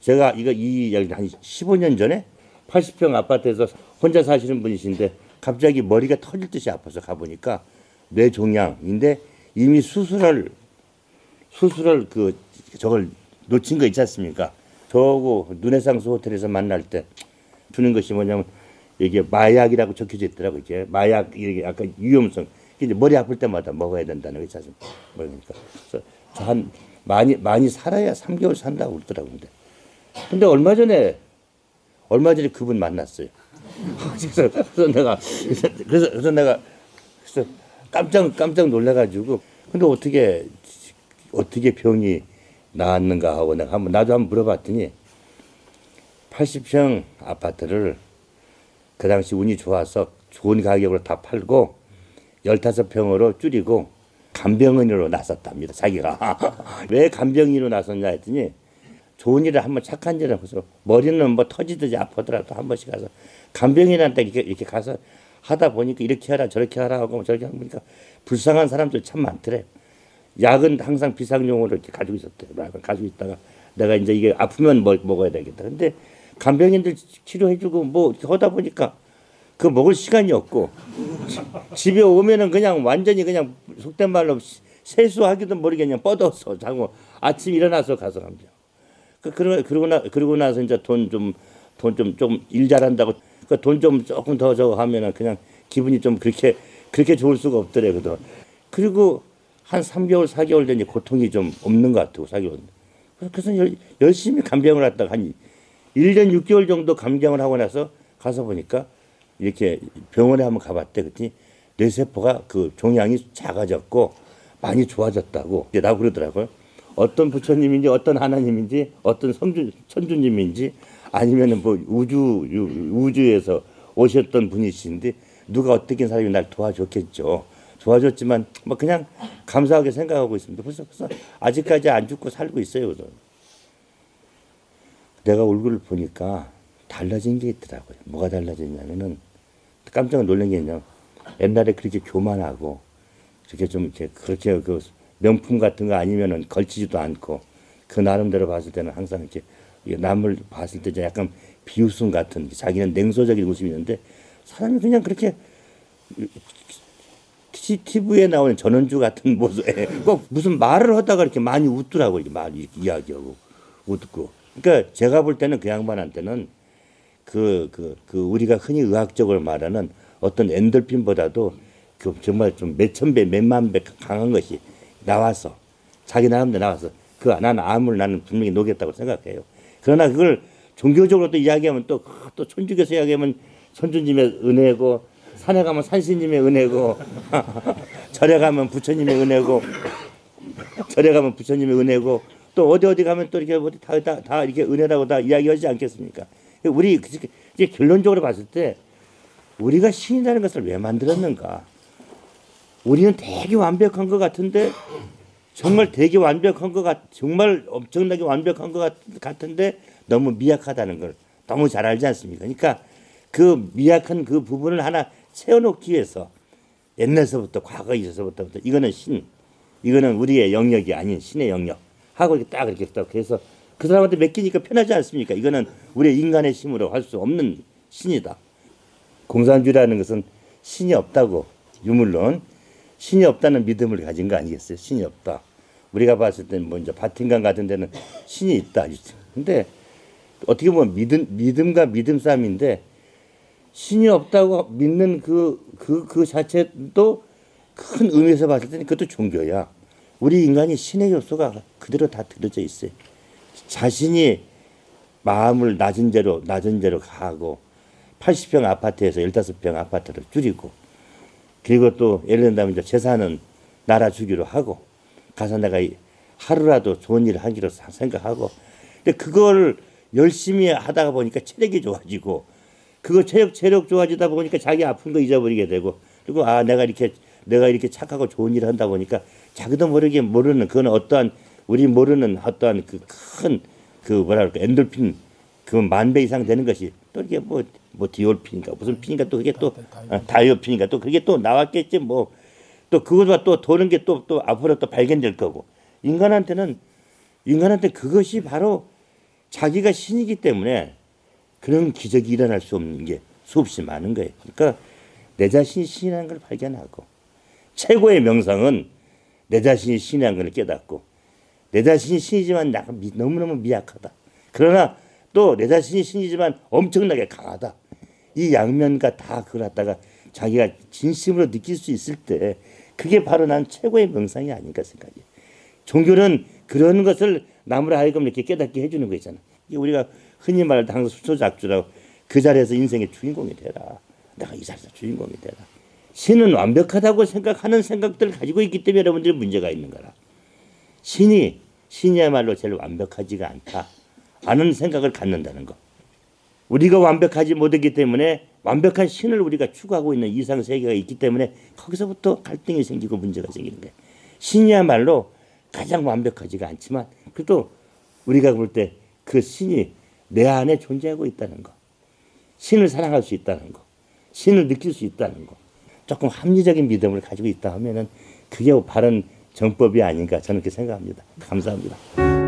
제가 이거 이 얘기 한 15년 전에 80평 아파트에서 혼자 사시는 분이신데 갑자기 머리가 터질 듯이 아파서 가보니까 뇌종양인데 이미 수술을 수술을 그 저걸 놓친 거 있지 않습니까? 저하고 눈해상수 호텔에서 만날 때 주는 것이 뭐냐면 이게 마약이라고 적혀져 있더라고 이게 마약 이게 약간 위험성 이제 머리 아플 때마다 먹어야 된다는 거 있지 않습니까? 그러니까 한 많이 많이 살아야 3개월 산다고 그러더라고 근데 근데 얼마 전에 얼마 전에 그분 만났어요. 그래서, 그래서 내가 그래서 그래서 내가 그래서 깜짝 깜짝 놀래가지고 근데 어떻게 어떻게 병이 나았는가 하고 내가 한번 나도 한번 물어봤더니 80평 아파트를 그 당시 운이 좋아서 좋은 가격으로 다 팔고 15평으로 줄이고 간병인으로 나섰답니다. 자기가 왜 간병인으로 나섰냐 했더니 좋은 일을 한번 착한 일을 해서 머리는 뭐 터지듯이 아프더라도 한 번씩 가서 간병인한테 이렇게 이렇게 가서 하다 보니까 이렇게 하라 저렇게 하라 하고 저렇게 하다 보니까 불쌍한 사람들 참 많더래. 약은 항상 비상용으로 이렇게 가지고 있었대요. 약은 가지고 있다가 내가 이제 이게 아프면 뭐 먹어야 되겠다. 근데 간병인들 치료해주고 뭐 이렇게 하다 보니까 그 먹을 시간이 없고 집에 오면은 그냥 완전히 그냥 속된 말로 세수하기도 모르게 그냥 뻗어서 자고 아침 일어나서 가서 간병. 그 그러 그러고 나 그러고 나서 이제 돈 좀 돈 좀 좀 일 잘한다고. 그 돈 좀 조금 더 저거 하면은 그냥 기분이 좀 그렇게 그렇게 좋을 수가 없더래 그도 그리고 한 3개월 4개월 되니 고통이 좀 없는 것 같고 4개월 그래서 열, 열심히 간병을 했다가 한 1년 6개월 정도 감경을 하고 나서 가서 보니까 이렇게 병원에 한번 가봤대 그랬더니 뇌세포가 그 종양이 작아졌고 많이 좋아졌다고. 나고 그러더라고요. 어떤 부처님인지 어떤 하나님인지 어떤 성주 천주님인지 아니면은 뭐 우주 우주에서 오셨던 분이신데 누가 어떻게 사람이 날 도와줬겠죠. 도와줬지만 뭐 그냥 감사하게 생각하고 있습니다. 벌써 벌써 아직까지 안 죽고 살고 있어요. 그래서. 내가 얼굴을 보니까 달라진 게 있더라고요. 뭐가 달라졌냐면은 깜짝 놀란 게 있냐. 옛날에 그렇게 교만하고 그렇게 좀 이렇게 그렇게 그 명품 같은 거 아니면은 걸치지도 않고 그 나름대로 봤을 때는 항상 이렇게 남을 봤을 때 약간 비웃음 같은 자기는 냉소적인 웃음이 있는데 사람이 그냥 그렇게 TV에 나오는 전원주 같은 모습에 꼭 무슨 말을 하다가 이렇게 많이 웃더라고 이렇게 말 이야기하고 웃고. 그러니까 제가 볼 때는 그 양반한테는 그, 그, 그 우리가 흔히 의학적으로 말하는 어떤 엔돌핀보다도 그 정말 좀 몇천 배, 몇만 배 강한 것이 나와서 자기 나름대로 나와서 그 나는 암을 나는 분명히 녹였다고 생각해요. 그러나 그걸 종교적으로 또 이야기하면 또, 또 천주교에서 이야기하면 천주님의 은혜고 산에 가면 산신님의 은혜고 절에 가면 부처님의 은혜고 절에 가면 부처님의 은혜고 또 어디 어디 가면 또 이렇게 다, 다, 다 이렇게 은혜라고 다 이야기하지 않겠습니까? 우리 이제 결론적으로 봤을 때 우리가 신이라는 것을 왜 만들었는가? 우리는 되게 완벽한 것 같은데 정말 되게 완벽한 것 같, 정말 엄청나게 완벽한 것 같, 은데 너무 미약하다는 걸 너무 잘 알지 않습니까? 그러니까 그 미약한 그 부분을 하나 세워놓기 위해서 옛날서부터 과거에 있어서부터 이거는 신, 이거는 우리의 영역이 아닌 신의 영역 하고 이렇게 딱 이렇게 딱 해서 그 사람한테 맡기니까 편하지 않습니까? 이거는 우리 인간의 힘으로 할 수 없는 신이다. 공산주의라는 것은 신이 없다고 유물론 신이 없다는 믿음을 가진 거 아니겠어요? 신이 없다. 우리가 봤을 때는 뭐 이제 바틴강 같은 데는 신이 있다. 근데 어떻게 보면 믿음 믿음과 믿음 싸움인데 신이 없다고 믿는 그 그, 그 자체도 큰 의미에서 봤을 때는 그것도 종교야. 우리 인간이 신의 요소가 그대로 다 들어져 있어요. 자신이 마음을 낮은 대로 낮은 대로 가고 80평 아파트에서 15평 아파트를 줄이고 그리고 또 예를 든다면 이제 재산은 나라 주기로 하고 가서 내가 하루라도 좋은 일을 하기로 생각하고. 근데 그걸 열심히 하다가 보니까 체력이 좋아지고 그거 체력 체력 좋아지다 보니까 자기 아픈 거 잊어버리게 되고 그리고 아 내가 이렇게 내가 이렇게 착하고 좋은 일을 한다 보니까 자기도 모르게 모르는 그건 어떠한 우리 모르는 어떠한 그 큰그 그 뭐랄까 엔돌핀 그 만 배 이상 되는 것이 또 이게 뭐 뭐 디올핀인가 무슨 핀인가 또 그게 또 아, 다이오핀인가 또 그게 또 나왔겠지 뭐 또 그것과 또 도는 게 또 또 앞으로 또 발견될 거고 인간한테는 인간한테 그것이 바로 자기가 신이기 때문에 그런 기적이 일어날 수 없는 게 수없이 많은 거예요. 그러니까 내 자신이 신이라는 걸 발견하고 최고의 명상은 내 자신이 신이라는 걸 깨닫고 내 자신이 신이지만 나 너무너무 미약하다. 그러나 또 내 자신이 신이지만 엄청나게 강하다. 이 양면과 다 그걸 갖다가 자기가 진심으로 느낄 수 있을 때 그게 바로 난 최고의 명상이 아닌가 생각해. 종교는 그런 것을 남으로 하여금 이렇게 깨닫게 해주는 거 있잖아. 이게 우리가 흔히 말할 때 항상 수초작주라고 그 자리에서 인생의 주인공이 되라. 내가 이 자리에서 주인공이 되라. 신은 완벽하다고 생각하는 생각들을 가지고 있기 때문에 여러분들이 문제가 있는 거라. 신이 신이야말로 제일 완벽하지가 않다. 아는 생각을 갖는다는 거. 우리가 완벽하지 못했기 때문에 완벽한 신을 우리가 추구하고 있는 이상 세계가 있기 때문에 거기서부터 갈등이 생기고 문제가 생기는 거예요. 신이야말로 가장 완벽하지가 않지만 그래도 우리가 볼 때 그 신이 내 안에 존재하고 있다는 거. 신을 사랑할 수 있다는 거. 신을 느낄 수 있다는 거. 조금 합리적인 믿음을 가지고 있다 하면은 그게 바른 정법이 아닌가 저는 그렇게 생각합니다. 감사합니다.